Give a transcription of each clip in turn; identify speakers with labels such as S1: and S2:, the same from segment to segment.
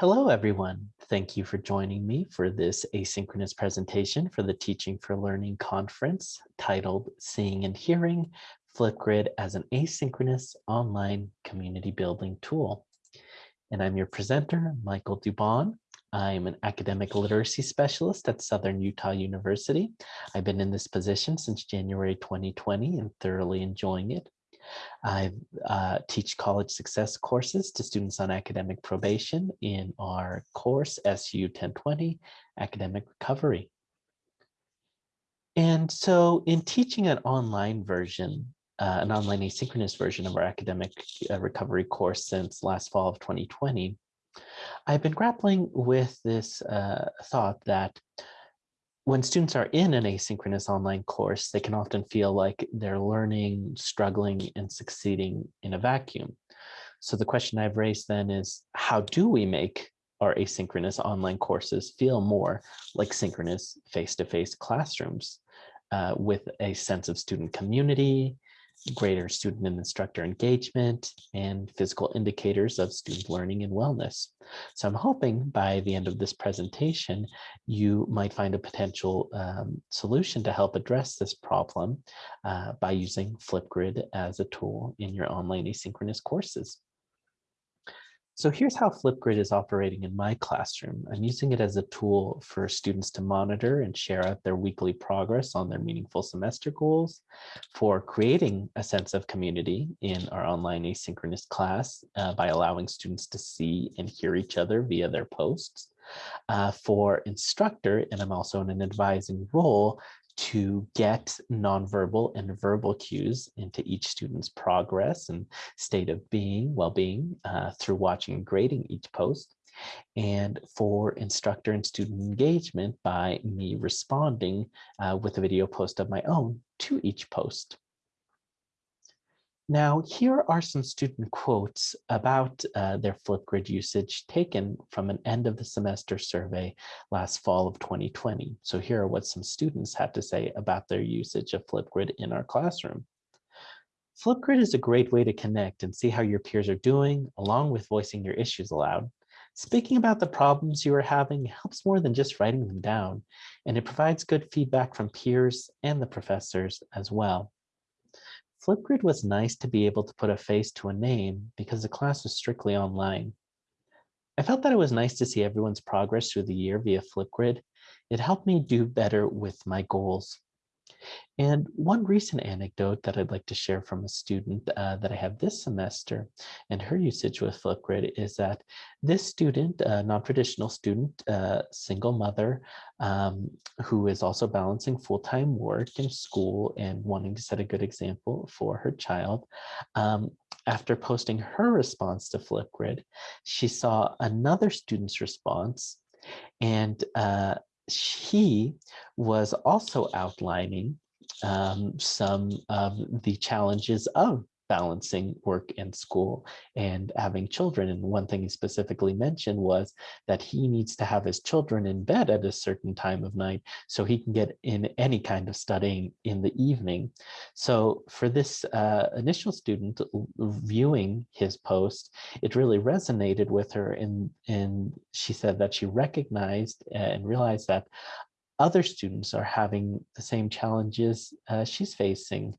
S1: Hello, everyone. Thank you for joining me for this asynchronous presentation for the Teaching for Learning conference titled Seeing and Hearing Flipgrid as an Asynchronous Online Community Building Tool. And I'm your presenter, Michael Dubon. I'm an academic literacy specialist at Southern Utah University. I've been in this position since January 2020 and thoroughly enjoying it. I uh, teach college success courses to students on academic probation in our course SU 1020, Academic Recovery. And so in teaching an online version, uh, an online asynchronous version of our academic uh, recovery course since last fall of 2020, I've been grappling with this uh, thought that when students are in an asynchronous online course, they can often feel like they're learning, struggling, and succeeding in a vacuum. So the question I've raised then is, how do we make our asynchronous online courses feel more like synchronous face-to-face -face classrooms uh, with a sense of student community, greater student and instructor engagement, and physical indicators of student learning and wellness. So I'm hoping by the end of this presentation, you might find a potential um, solution to help address this problem uh, by using Flipgrid as a tool in your online asynchronous courses. So here's how Flipgrid is operating in my classroom. I'm using it as a tool for students to monitor and share out their weekly progress on their meaningful semester goals, for creating a sense of community in our online asynchronous class uh, by allowing students to see and hear each other via their posts, uh, for instructor, and I'm also in an advising role to get nonverbal and verbal cues into each student's progress and state of being, well-being uh, through watching and grading each post and for instructor and student engagement by me responding uh, with a video post of my own to each post. Now, here are some student quotes about uh, their Flipgrid usage taken from an end of the semester survey last fall of 2020. So here are what some students had to say about their usage of Flipgrid in our classroom. Flipgrid is a great way to connect and see how your peers are doing, along with voicing your issues aloud. Speaking about the problems you are having helps more than just writing them down, and it provides good feedback from peers and the professors as well. Flipgrid was nice to be able to put a face to a name because the class was strictly online. I felt that it was nice to see everyone's progress through the year via Flipgrid. It helped me do better with my goals. And one recent anecdote that I'd like to share from a student uh, that I have this semester and her usage with Flipgrid is that this student, a non-traditional student, uh, single mother, um, who is also balancing full-time work and school and wanting to set a good example for her child, um, after posting her response to Flipgrid, she saw another student's response and uh, he was also outlining um, some of the challenges of balancing work and school and having children. And one thing he specifically mentioned was that he needs to have his children in bed at a certain time of night so he can get in any kind of studying in the evening. So for this uh, initial student viewing his post, it really resonated with her and, and she said that she recognized and realized that other students are having the same challenges uh, she's facing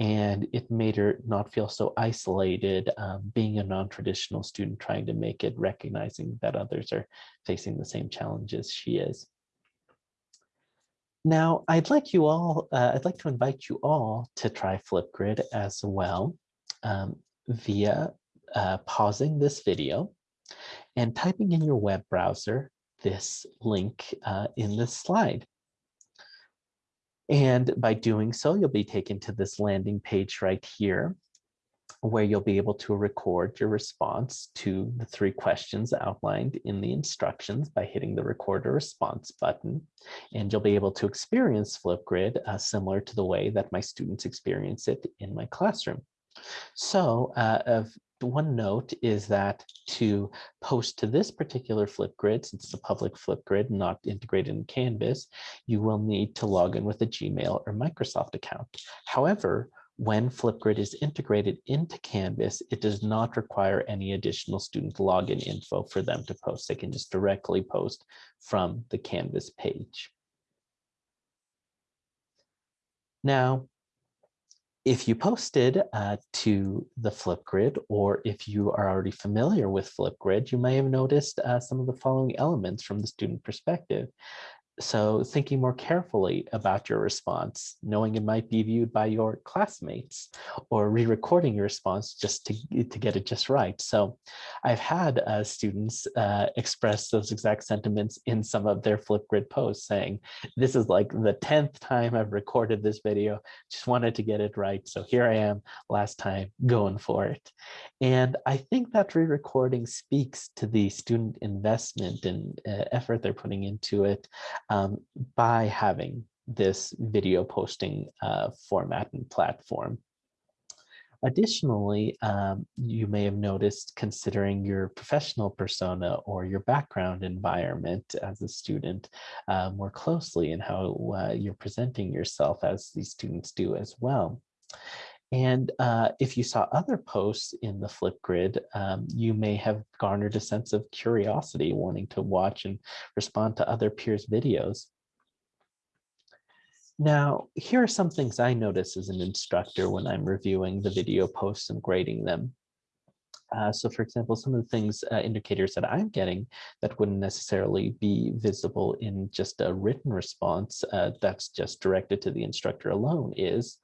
S1: and it made her not feel so isolated um, being a non-traditional student trying to make it recognizing that others are facing the same challenges she is. Now i'd like you all uh, i'd like to invite you all to try flipgrid as well um, via uh, pausing this video and typing in your web browser this link uh, in this slide and by doing so, you'll be taken to this landing page right here, where you'll be able to record your response to the three questions outlined in the instructions by hitting the record a response button. And you'll be able to experience Flipgrid uh, similar to the way that my students experience it in my classroom. So uh, one note is that to post to this particular Flipgrid, since it's a public Flipgrid not integrated in Canvas, you will need to log in with a Gmail or Microsoft account. However, when Flipgrid is integrated into Canvas, it does not require any additional student login info for them to post. They can just directly post from the Canvas page. Now, if you posted uh, to the Flipgrid, or if you are already familiar with Flipgrid, you may have noticed uh, some of the following elements from the student perspective. So thinking more carefully about your response, knowing it might be viewed by your classmates or re-recording your response just to, to get it just right. So I've had uh, students uh, express those exact sentiments in some of their Flipgrid posts saying, this is like the 10th time I've recorded this video, just wanted to get it right. So here I am last time going for it. And I think that re-recording speaks to the student investment and uh, effort they're putting into it um, by having this video posting uh, format and platform. Additionally, um, you may have noticed considering your professional persona or your background environment as a student uh, more closely and how uh, you're presenting yourself as these students do as well. And uh, if you saw other posts in the Flipgrid, um, you may have garnered a sense of curiosity, wanting to watch and respond to other peers' videos. Now, here are some things I notice as an instructor when I'm reviewing the video posts and grading them. Uh, so for example, some of the things, uh, indicators that I'm getting that wouldn't necessarily be visible in just a written response uh, that's just directed to the instructor alone is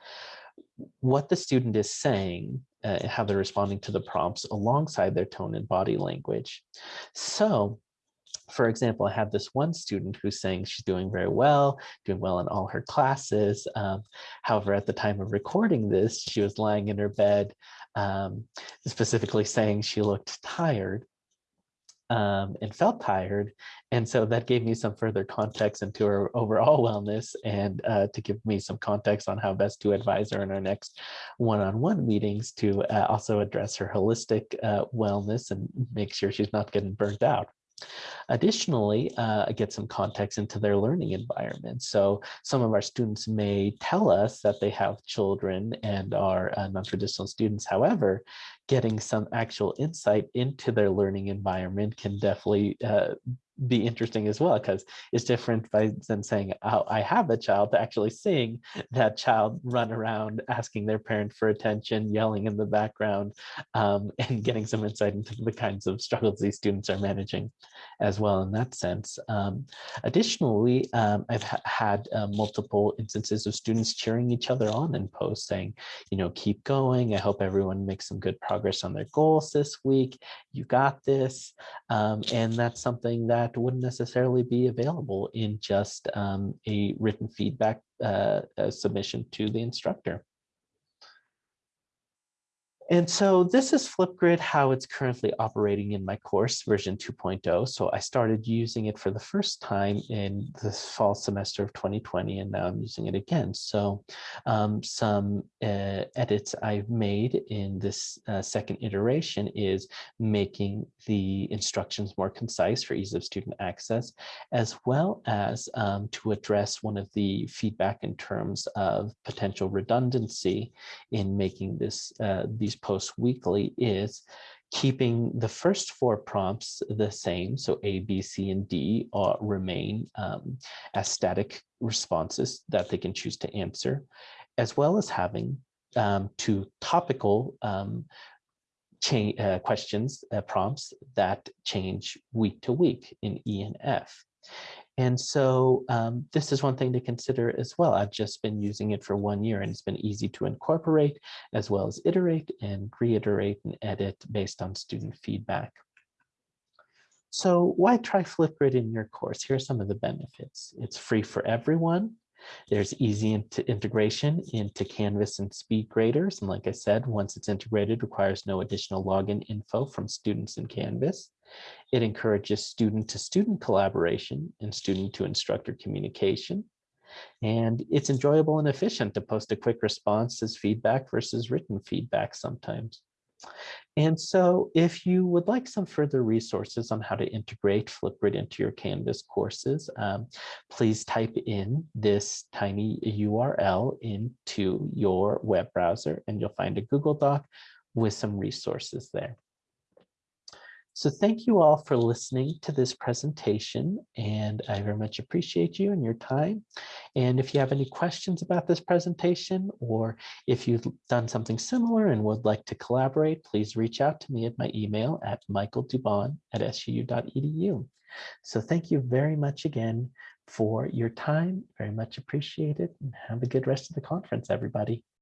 S1: what the student is saying, uh, how they're responding to the prompts alongside their tone and body language. So for example, I have this one student who's saying she's doing very well, doing well in all her classes. Um, however, at the time of recording this, she was lying in her bed, um, specifically saying she looked tired um, and felt tired. And so that gave me some further context into her overall wellness and uh, to give me some context on how best to advise her in our next one-on-one -on -one meetings to uh, also address her holistic uh, wellness and make sure she's not getting burnt out. Additionally, uh, get some context into their learning environment. So some of our students may tell us that they have children and are uh, non-traditional students. However, getting some actual insight into their learning environment can definitely uh, be interesting as well because it's different by than saying oh, I have a child to actually seeing that child run around asking their parent for attention, yelling in the background, um, and getting some insight into the kinds of struggles these students are managing as well in that sense. Um, additionally, um, I've ha had uh, multiple instances of students cheering each other on in posts saying, you know, keep going. I hope everyone makes some good progress on their goals this week. You got this. Um, and that's something that wouldn't necessarily be available in just um, a written feedback uh, submission to the instructor. And so this is Flipgrid, how it's currently operating in my course version 2.0. So I started using it for the first time in the fall semester of 2020, and now I'm using it again. So um, some uh, edits I've made in this uh, second iteration is making the instructions more concise for ease of student access, as well as um, to address one of the feedback in terms of potential redundancy in making this uh, these post weekly is keeping the first four prompts the same. So A, B, C, and D are, remain um, as static responses that they can choose to answer, as well as having um, two topical um, uh, questions, uh, prompts that change week to week in E and F. And so um, this is one thing to consider as well. I've just been using it for one year and it's been easy to incorporate as well as iterate and reiterate and edit based on student feedback. So why try Flipgrid in your course? Here are some of the benefits. It's free for everyone. There's easy integration into Canvas and SpeedGraders. And like I said, once it's integrated, requires no additional login info from students in Canvas. It encourages student-to-student -student collaboration and student-to-instructor communication. And it's enjoyable and efficient to post a quick response as feedback versus written feedback sometimes. And so if you would like some further resources on how to integrate Flipgrid into your Canvas courses, um, please type in this tiny URL into your web browser and you'll find a Google Doc with some resources there. So thank you all for listening to this presentation and I very much appreciate you and your time. And if you have any questions about this presentation or if you've done something similar and would like to collaborate, please reach out to me at my email at michaeldubon at suu.edu. So thank you very much again for your time. Very much appreciated and have a good rest of the conference, everybody.